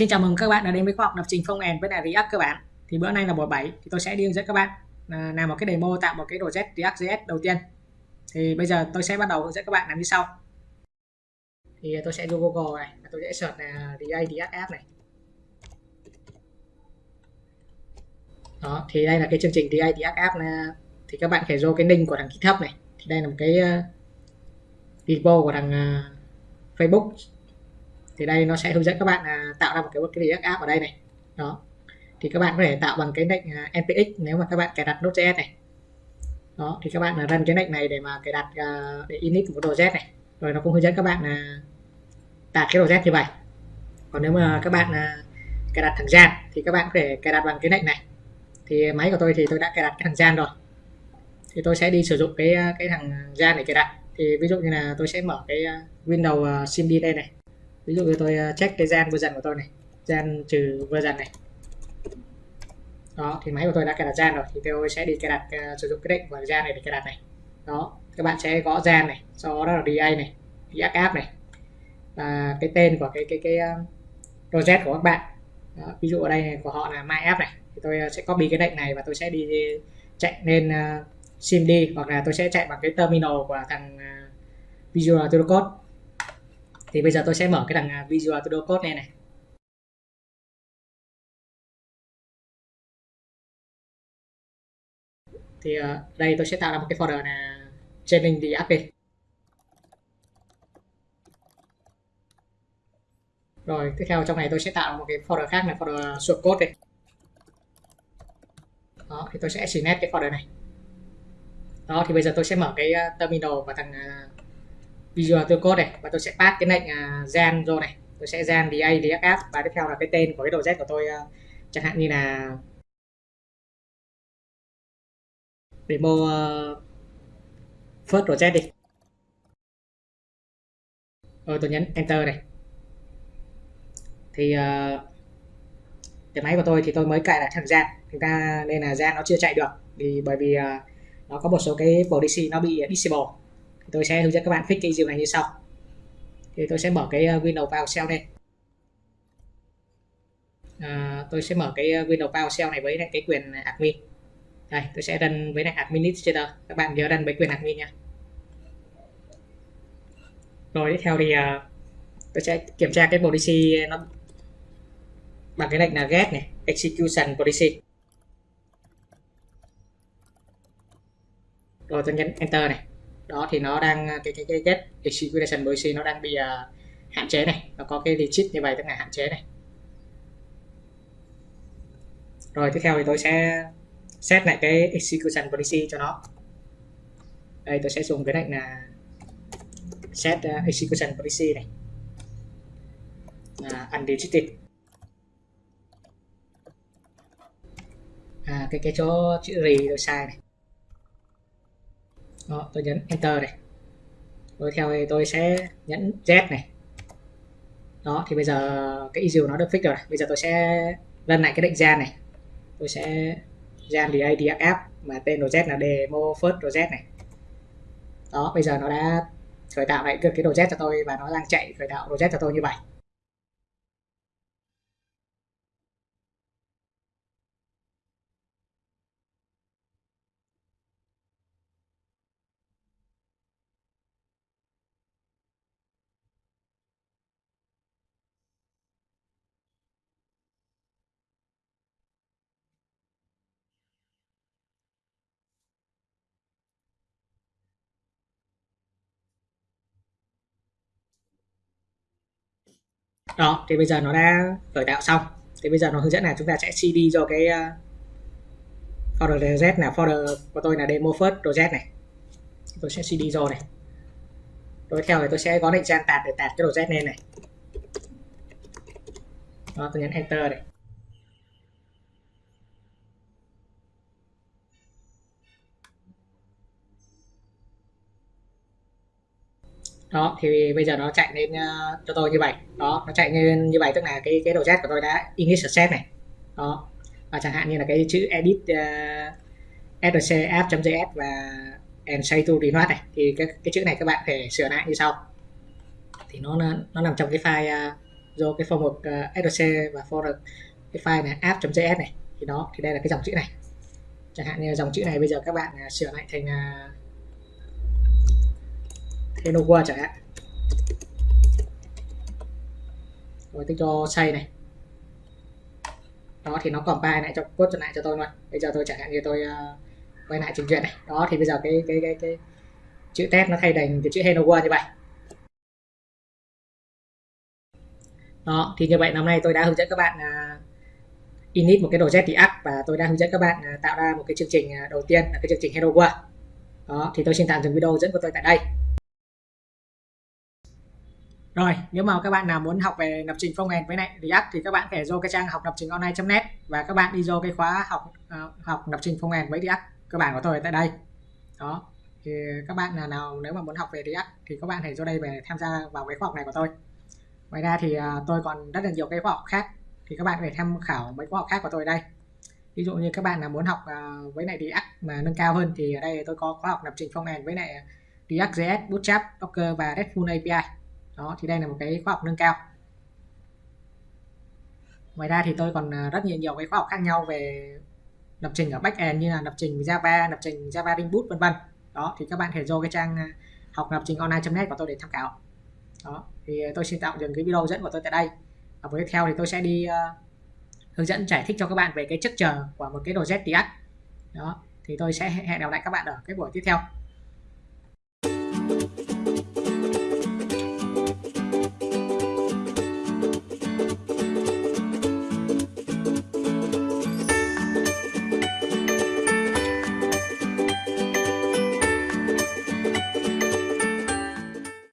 Xin chào mừng các bạn đã đến với khóa học lập trình phong end với React các bạn. Thì bữa nay là buổi 7 thì tôi sẽ đi hướng dẫn các bạn à, làm một cái demo tạo một cái project React.js đầu tiên. Thì bây giờ tôi sẽ bắt đầu hướng dẫn các bạn làm như sau. Thì tôi sẽ vô Google này, tôi sẽ search là React React App này. Đó, thì đây là cái chương trình React React App này. thì các bạn phải vô cái link của thằng GitHub này. Thì đây là một cái à, repo của thằng à, Facebook thì đây nó sẽ hướng dẫn các bạn à, tạo ra một cái cái React app ở đây này. Đó. Thì các bạn có thể tạo bằng cái lệnh à, npx nếu mà các bạn cài đặt Node.js này. Đó thì các bạn là run cái lệnh này để mà cài đặt uh, để init một đồ z này. Rồi nó cũng hướng dẫn các bạn là tạo cái đồ z như vậy. Còn nếu mà các bạn uh, cài đặt thằng gian thì các bạn có thể cài đặt bằng cái lệnh này. Thì máy của tôi thì tôi đã cài đặt cái thằng gian rồi. Thì tôi sẽ đi sử dụng cái à, cái thằng gian để cài đặt. Thì ví dụ như là tôi sẽ mở cái Windows SIMD đây này ví dụ như tôi à, check cái gen version của tôi này. Gen trừ version này. Đó thì máy của tôi đã cài đặt gen rồi thì tôi sẽ đi cài đặt uh, sử dụng cái định của gen này để cài đặt này. Đó các bạn sẽ gõ gen này sau đó là DA này React app này và cái tên của cái cái cái uh, project của các bạn. Đó, ví dụ ở đây này, của họ là my app này thì tôi sẽ copy cái lệnh này và tôi sẽ đi chạy lên uh, SIMD hoặc là tôi sẽ chạy bằng cái terminal của thằng uh, Visual Studio Code thì bây giờ tôi sẽ mở cái đằng à, Visual Studio Code này này. Thì uh, đây tôi sẽ tạo ra một cái folder là training the app rồi tiếp theo trong này tôi sẽ tạo một cái folder khác là folder source code đây đó thì tôi sẽ select cái folder này. Đó thì bây giờ tôi sẽ mở cái à, terminal và thằng uh, giờ tôi Code này và tôi sẽ pass cái lệnh uh, gen vô này. Tôi sẽ gen DA DFF và tiếp theo là cái tên của cái đồ z của tôi uh, chẳng hạn như là demo uh, à, first project đi. Rồi tôi nhấn enter này. Thì uh, cái máy của tôi thì tôi mới cài đặt thằng gen. Chúng ra nên là gen nó chưa chạy được. Vì bởi vì uh, nó có một số cái policy nó bị disable tôi sẽ hướng dẫn các bạn fix cái issue này như sau. Thì tôi sẽ mở cái ờ, window PowerShell đây. À, tôi sẽ mở cái ờ, window PowerShell này với lại cái quyền admin. Đây tôi sẽ đăng với lại administrator các bạn nhớ đăng với quyền admin nha. Rồi tiếp theo thì uh, tôi sẽ kiểm tra cái policy nó bằng cái lệnh là get này execution policy. Rồi tôi nhấn enter này đó thì nó đang ờ, cái cái cái get execution policy nó đang bị uh, hạn chế này. Nó có cái legit như vậy tức là hạn chế này. Rồi tiếp theo thì tôi sẽ set lại cái execution policy cho nó. Đây tôi sẽ dùng cái lệnh là set ờ, uh, execution policy này. Là unrestricted. À cái cái chỗ chữ rì tôi sai này đó, tôi nhấn enter này. Rồi theo thì tôi sẽ nhấn Z này. Đó thì bây giờ cái issue nó được fix rồi. Bây giờ tôi sẽ lần lại cái định gen này. Tôi sẽ gen thì DFF mà tên project là demo first Z này. Đó bây giờ nó đã khởi tạo lại được cái project cho tôi và nó đang chạy khởi tạo project cho tôi như vậy. Đó thì bây giờ nó đã khởi tạo xong. Thì bây giờ nó hướng dẫn là chúng ta sẽ cd cho cái uh, folder z là folder của tôi là demo first project này. Tôi sẽ cd rồi này. Tôi theo thì tôi sẽ có định trang tạt để tạt cái project lên này. Đó tôi nhấn enter này. Đó thì bây giờ nó chạy lên uh, cho tôi như vậy. Đó nó chạy lên như vậy tức là cái cái đầu của tôi đã init set này. Đó và chẳng hạn như là cái chữ edit uh, src app.js và and say to renode này thì cái, cái chữ này các bạn phải sửa lại như sau. Thì nó nó nằm trong cái file uh, do cái form mục uh, src và for cái file này app.js này. Thì đó thì đây là cái dòng chữ này. Chẳng hạn như dòng chữ này bây giờ các bạn uh, sửa lại thành uh, hello chẳng hạn. Rồi tích cho xây này. Đó thì nó compile lại cho code lại cho tôi luôn. Bây giờ tôi chẳng hạn như tôi uh, quay lại trình duyệt này. Đó thì bây giờ cái cái cái cái chữ test nó thay thành cái chữ hello world như vậy. Đó thì như vậy năm nay tôi đã hướng dẫn các bạn uh, init một cái đồ Z React và tôi đã hướng dẫn các bạn uh, tạo ra một cái chương trình uh, đầu tiên là cái chương trình hello world đó thì tôi xin tạm dừng video dẫn của tôi tại đây rồi, nếu mà các bạn nào muốn học về lập trình front-end với lại React thì các bạn phải vô cái trang học lập trình online.net và các bạn đi vô cái khóa học uh, học lập trình front-end với React cơ bản của tôi tại đây. Đó. Thì các bạn nào, nào nếu mà muốn học về React thì các bạn hãy vô đây về tham gia vào cái khóa học này của tôi. Ngoài ra thì uh, tôi còn rất là nhiều cái khóa học khác thì các bạn phải tham khảo mấy khóa học khác của tôi đây. Ví dụ như các bạn nào muốn học uh, với lại React mà nâng cao hơn thì ở đây tôi có khóa học lập trình front-end với lại React.js, Bootstrap, Docker và RESTful API đó thì đây là một cái khóa học nâng cao ngoài ra thì tôi còn à, rất nhiều nhiều cái khóa học khác nhau về lập trình ở backend như là lập trình Java, lập trình Java Ring Boot vân vân. Đó thì các bạn thể vô cái trang à, học lập trình online.net của tôi để tham khảo. Đó thì tôi xin tạm dừng cái video dẫn của tôi tại đây. Ở buổi tiếp theo thì tôi sẽ đi uh, hướng dẫn giải thích cho các bạn về cái chức chờ của một cái đồ ZTX Đó thì tôi sẽ hẹn gặp lại các bạn ở cái buổi tiếp theo.